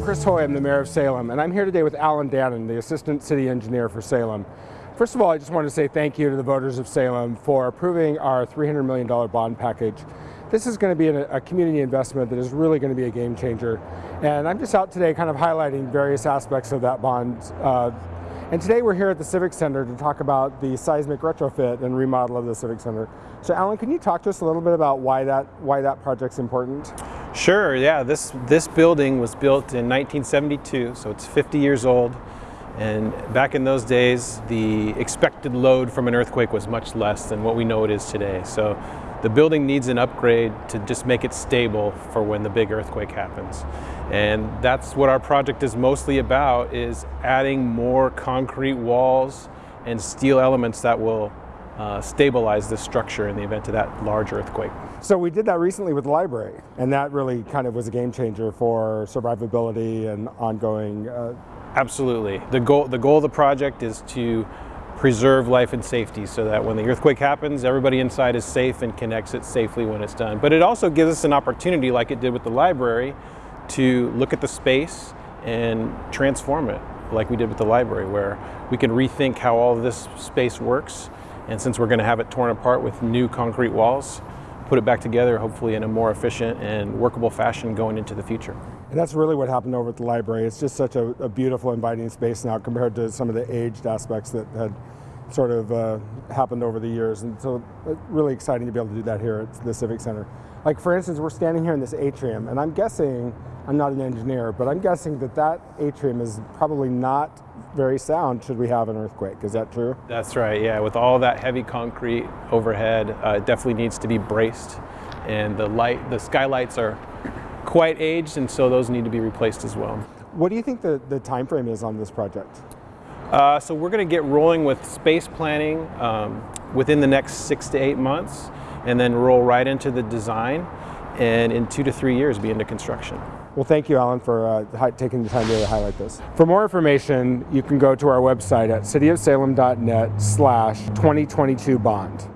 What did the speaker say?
Chris Hoy, I'm the mayor of Salem, and I'm here today with Alan Dannon, the assistant city engineer for Salem. First of all, I just want to say thank you to the voters of Salem for approving our $300 million bond package. This is going to be a, a community investment that is really going to be a game changer. And I'm just out today kind of highlighting various aspects of that bond. Uh, and today we're here at the Civic Center to talk about the seismic retrofit and remodel of the Civic Center. So Alan, can you talk to us a little bit about why that, why that project's important? Sure, yeah. This, this building was built in 1972, so it's 50 years old. And back in those days, the expected load from an earthquake was much less than what we know it is today. So the building needs an upgrade to just make it stable for when the big earthquake happens. And that's what our project is mostly about, is adding more concrete walls and steel elements that will uh, stabilize the structure in the event of that large earthquake. So we did that recently with the library, and that really kind of was a game changer for survivability and ongoing. Uh... Absolutely. The goal, the goal of the project is to preserve life and safety so that when the earthquake happens, everybody inside is safe and can exit safely when it's done. But it also gives us an opportunity, like it did with the library, to look at the space and transform it, like we did with the library, where we can rethink how all this space works and since we're going to have it torn apart with new concrete walls, put it back together hopefully in a more efficient and workable fashion going into the future. And that's really what happened over at the library. It's just such a, a beautiful, inviting space now compared to some of the aged aspects that had sort of uh, happened over the years. And so it's really exciting to be able to do that here at the Civic Center. Like for instance, we're standing here in this atrium and I'm guessing, I'm not an engineer, but I'm guessing that that atrium is probably not very sound should we have an earthquake. Is that true? That's right, yeah. With all that heavy concrete overhead, uh, it definitely needs to be braced. And the light, the skylights are quite aged, and so those need to be replaced as well. What do you think the, the time frame is on this project? Uh, so we're going to get rolling with space planning um, within the next six to eight months, and then roll right into the design, and in two to three years be into construction. Well, thank you, Alan, for uh, taking the time to highlight this. For more information, you can go to our website at cityofsalem.net slash 2022 bond.